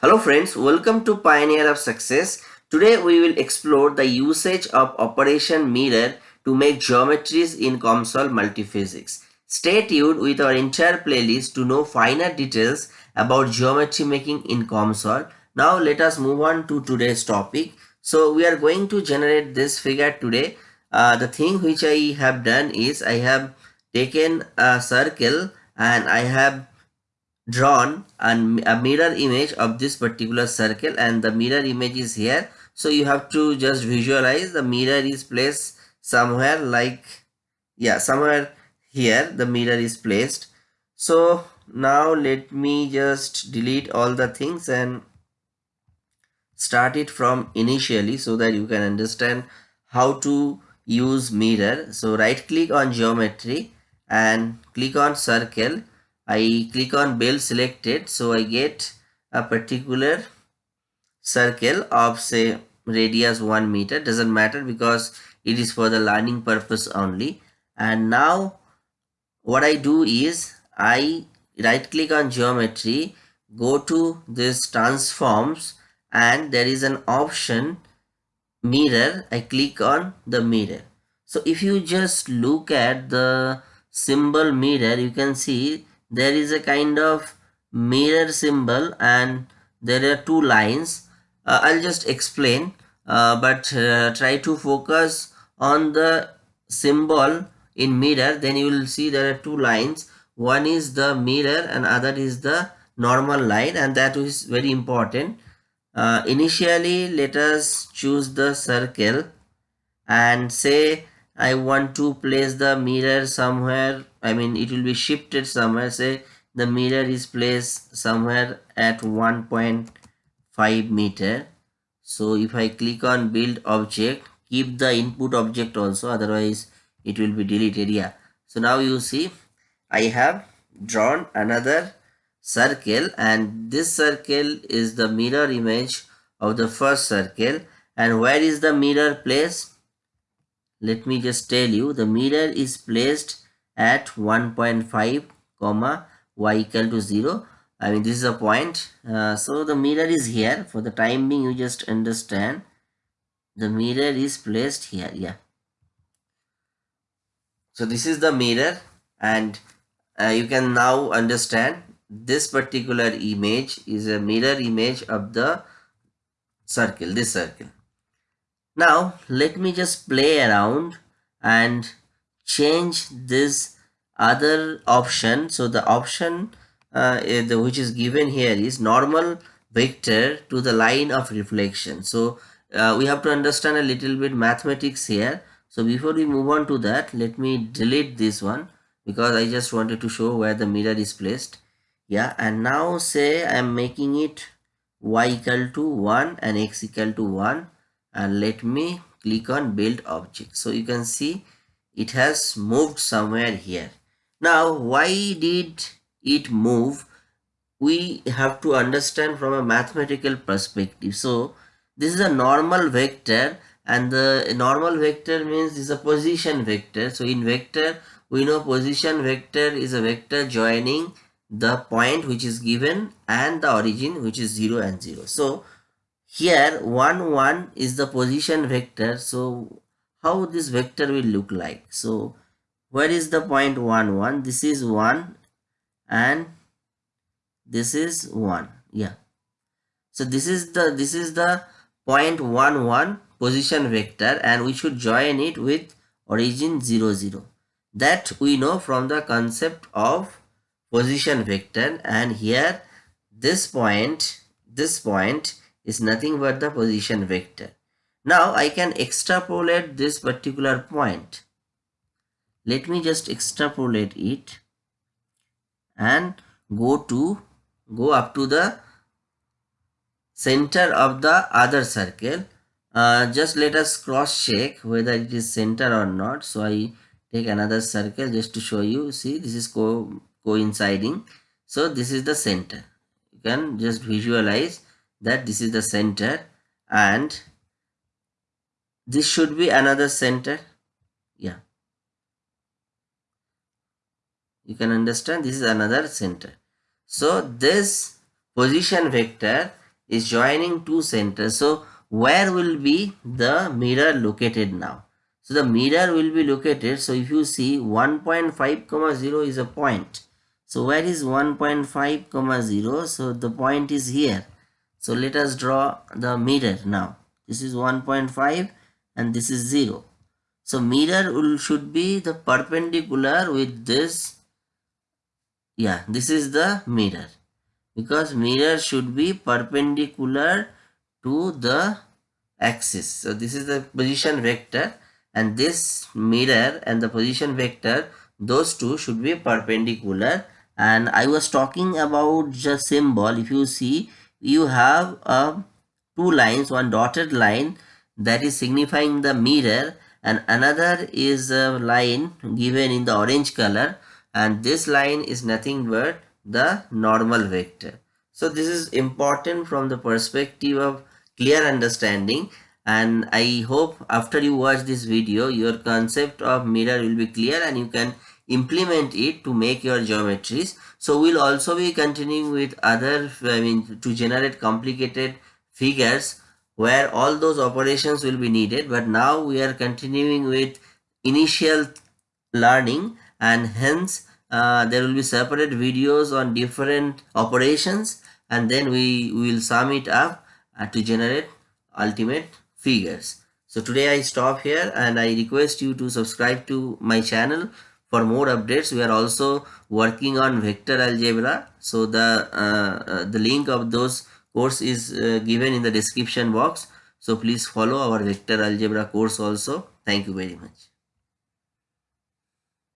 Hello friends, welcome to Pioneer of Success. Today we will explore the usage of operation mirror to make geometries in COMSOL multiphysics. Stay tuned with our entire playlist to know finer details about geometry making in COMSOL. Now let us move on to today's topic. So we are going to generate this figure today. Uh, the thing which I have done is I have taken a circle and I have drawn an, a mirror image of this particular circle and the mirror image is here. So you have to just visualize the mirror is placed somewhere like yeah somewhere here the mirror is placed. So now let me just delete all the things and start it from initially so that you can understand how to use mirror. So right click on geometry and click on circle I click on build selected so I get a particular circle of say radius 1 meter. Doesn't matter because it is for the learning purpose only. And now what I do is I right click on geometry go to this transforms and there is an option mirror. I click on the mirror. So if you just look at the symbol mirror you can see there is a kind of mirror symbol and there are two lines. Uh, i'll just explain uh, but uh, try to focus on the symbol in mirror. Then you will see there are two lines. One is the mirror and other is the normal line and that is very important. Uh, initially let us choose the circle and say I want to place the mirror somewhere I mean it will be shifted somewhere. Say the mirror is placed somewhere at 1.5 meter. So if I click on build object keep the input object also otherwise it will be deleted. Yeah. So now you see I have drawn another circle and this circle is the mirror image of the first circle. And where is the mirror placed? Let me just tell you the mirror is placed at 1.5 comma y equal to 0 I mean this is a point. Uh, so the mirror is here. For the time being you just understand. The mirror is placed here yeah. So this is the mirror and uh, you can now understand this particular image is a mirror image of the circle this circle. Now let me just play around and change this other option. So the option uh, which is given here is normal vector to the line of reflection. So uh, we have to understand a little bit mathematics here. So before we move on to that, let me delete this one because I just wanted to show where the mirror is placed. Yeah, and now say I am making it y equal to 1 and x equal to 1 and let me click on build object so you can see it has moved somewhere here. Now why did it move? We have to understand from a mathematical perspective. So this is a normal vector and the normal vector means is a position vector. So in vector we know position vector is a vector joining the point which is given and the origin which is 0 and 0 so here 1 1 is the position vector. So how this vector will look like. So where is the point 1 1 this is 1 and this is 1 yeah. So this is the this is the point 1 1 position vector and we should join it with origin 0 0 that we know from the concept of position vector and here this point this point is nothing but the position vector. Now I can extrapolate this particular point. Let me just extrapolate it and go to go up to the center of the other circle. Uh, just let us cross check whether it is center or not. So I take another circle just to show you. See this is co coinciding. So this is the center. You can just visualize that this is the center and this should be another center yeah you can understand this is another center so this position vector is joining two centers. So where will be the mirror located now? So the mirror will be located. So if you see 1.5 comma 0 is a point. So where is 1.5 comma 0? So the point is here. So let us draw the mirror now. This is 1.5 and this is 0. So mirror will, should be the perpendicular with this. Yeah, this is the mirror. Because mirror should be perpendicular to the axis. So this is the position vector and this mirror and the position vector those two should be perpendicular and I was talking about the symbol if you see you have a two lines one dotted line that is signifying the mirror and another is a line given in the orange color and this line is nothing but the normal vector. So this is important from the perspective of clear understanding and I hope after you watch this video your concept of mirror will be clear and you can implement it to make your geometries. So we'll also be continuing with other I mean to generate complicated figures where all those operations will be needed but now we are continuing with initial learning and hence uh, there will be separate videos on different operations and then we will sum it up uh, to generate ultimate figures. So today I stop here and I request you to subscribe to my channel for more updates. We are also working on vector algebra. So the, uh, uh, the link of those course is uh, given in the description box. So please follow our vector algebra course also. Thank you very much.